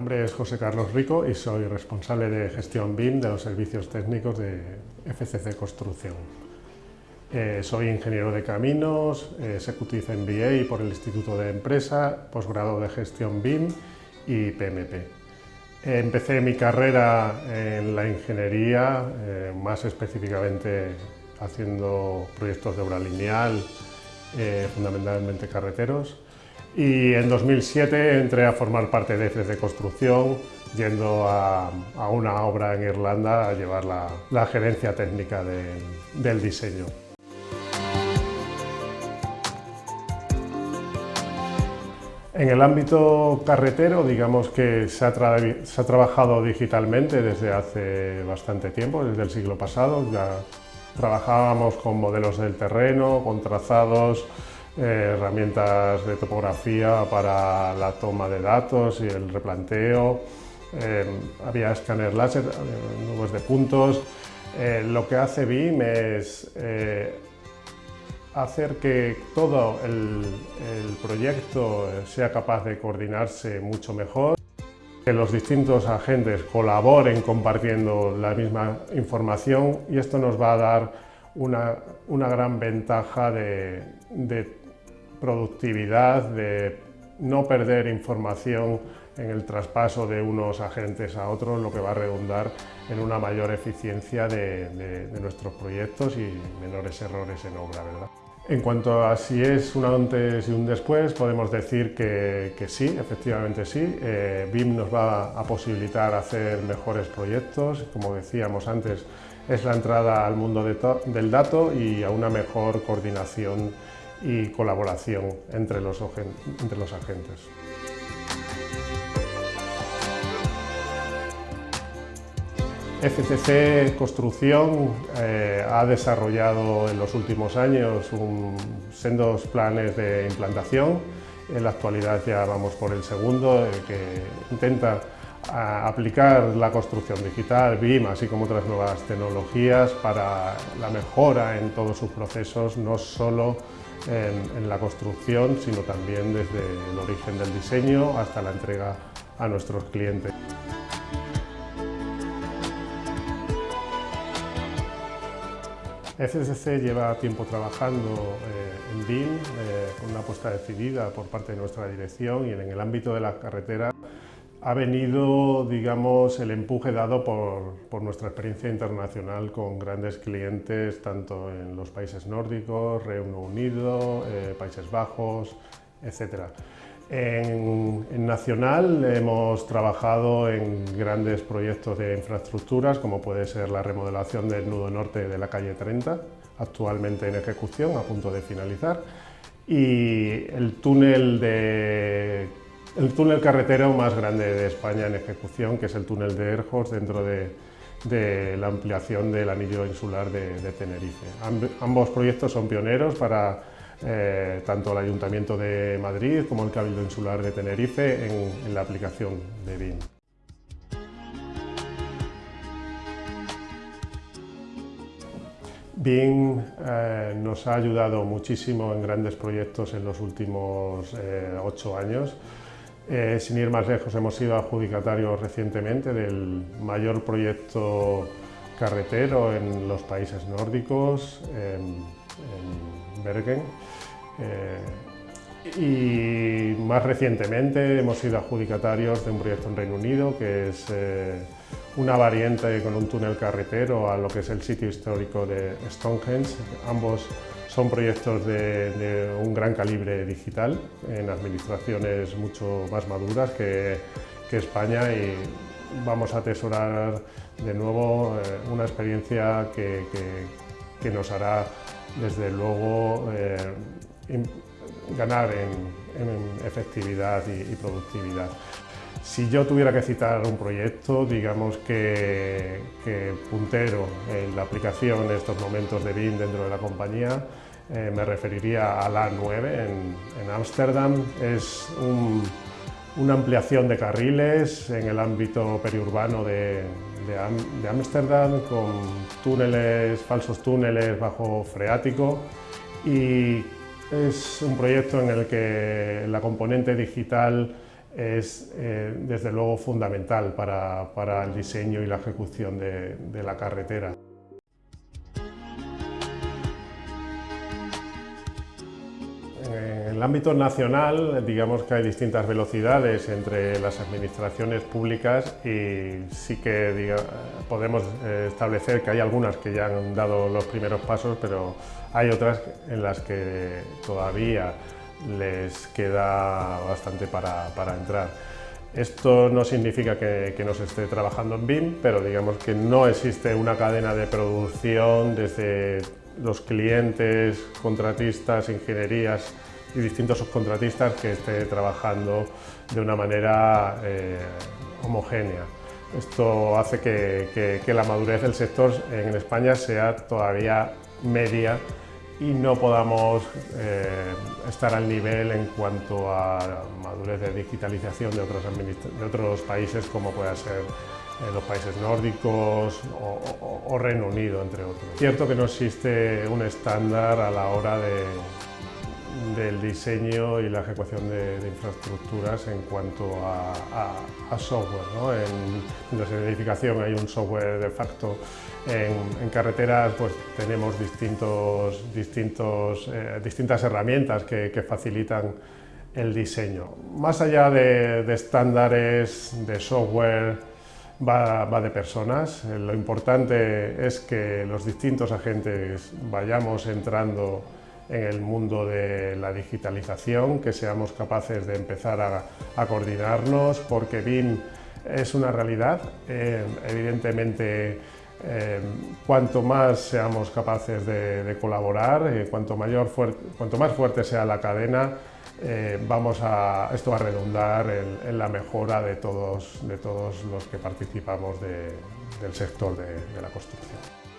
nombre es José Carlos Rico y soy responsable de gestión BIM de los servicios técnicos de FCC Construcción. Eh, soy ingeniero de caminos, eh, Executive MBA por el Instituto de Empresa, posgrado de gestión BIM y PMP. empecé mi carrera en la ingeniería, eh, más específicamente haciendo proyectos de obra lineal, fundamentalmente carreteros, y en 2007 entré a formar parte de EFES de Construcción, yendo a, una obra en Irlanda a llevar la, gerencia técnica del diseño. En el ámbito carretero, digamos que se ha, se ha, trabajado digitalmente desde hace bastante tiempo, desde el siglo pasado. Ya trabajábamos con modelos del terreno, con trazados, eh, herramientas de topografía para la toma de datos y el replanteo, eh, había escáner láser, nubes de puntos. Eh, lo que hace BIM es hacer que todo el, proyecto sea capaz de coordinarse mucho mejor que los distintos agentes colaboren compartiendo la misma información y esto nos va a dar una, gran ventaja de productividad, de no perder información en el traspaso de unos agentes a otros, lo que va a redundar en una mayor eficiencia de, nuestros proyectos y menores errores en obra. ¿verdad? En cuanto a si es un antes y un después, podemos decir que, sí, efectivamente sí. Eh, BIM nos va a posibilitar hacer mejores proyectos, como decíamos antes, es la entrada al mundo del dato y a una mejor coordinación y colaboración entre los, entre los agentes. FCC Construcción eh, ha desarrollado en los últimos años un, sendos planes de implantación. En la actualidad ya vamos por el segundo, eh, que intenta aplicar la construcción digital, BIM, así como otras nuevas tecnologías para la mejora en todos sus procesos, no solo en, la construcción, sino también desde el origen del diseño hasta la entrega a nuestros clientes. FCC lleva tiempo trabajando eh, en BIM, eh, con una apuesta decidida por parte de nuestra dirección y en el ámbito de la carretera ha venido, digamos, el empuje dado por, nuestra experiencia internacional con grandes clientes, tanto en los países nórdicos, Reino Unido, eh, Países Bajos, etc. En, en, Nacional hemos trabajado en grandes proyectos de infraestructuras, como puede ser la remodelación del nudo norte de la calle 30, actualmente en ejecución, a punto de finalizar, y el túnel de el túnel carretero más grande de España en ejecución, que es el túnel de Erjos, dentro de, la ampliación del anillo insular de, Tenerife. ambos proyectos son pioneros para eh, tanto el Ayuntamiento de Madrid como el Cabildo Insular de Tenerife en, la aplicación de BIM. BIM eh, nos ha ayudado muchísimo en grandes proyectos en los últimos eh, ocho años. Eh, sin ir más lejos, hemos sido adjudicatarios recientemente del mayor proyecto carretero en los países nórdicos, en, Bergen. Eh, y más recientemente hemos sido adjudicatarios de un proyecto en Reino Unido que es eh, una variante con un túnel carretero a lo que es el sitio histórico de Stonehenge. Ambos son proyectos de, un gran calibre digital en administraciones mucho más maduras que, España y vamos a atesorar de nuevo eh, una experiencia que, nos hará desde luego eh, ganar en, efectividad y productividad. Si yo tuviera que citar un proyecto, digamos que, puntero en la aplicación en estos momentos de BIM dentro de la compañía, eh, me referiría a la 9 en Ámsterdam. Es una ampliación de carriles en el ámbito periurbano de Ámsterdam con túneles, falsos túneles bajo freático y es un proyecto en el que la componente digital es desde luego fundamental para, el diseño y la ejecución de la carretera. En el ámbito nacional, digamos que hay distintas velocidades entre las administraciones públicas y sí que podemos eh, establecer que hay algunas que ya han dado los primeros pasos, pero hay otras en las que todavía les queda bastante para, entrar. Esto no significa que, no se esté trabajando en BIM, pero digamos que no existe una cadena de producción desde los clientes, contratistas, ingenierías y distintos subcontratistas que esté trabajando de una manera eh, homogénea. Esto hace que, la madurez del sector en España sea todavía media y no podamos eh, estar al nivel en cuanto a madurez de digitalización de otros, de países como pueda ser los países nórdicos o, Reino Unido, entre otros. Cierto que no existe un estándar a la hora del diseño y la ejecución de, infraestructuras en cuanto a, software. En, la edificación hay un software de facto, en, carreteras pues, tenemos distintos, distintos, eh, distintas herramientas que, facilitan el diseño. Más allá de estándares de software va, de personas. Eh, lo importante es que los distintos agentes vayamos entrando en el mundo de la digitalización, que seamos capaces de empezar a, coordinarnos, porque BIM es una realidad. Eh, evidentemente, eh, cuanto más seamos capaces de, colaborar, cuanto, mayor cuanto más fuerte sea la cadena, eh, vamos a, esto va a redundar en, la mejora de todos, de todos los que participamos del sector de la construcción.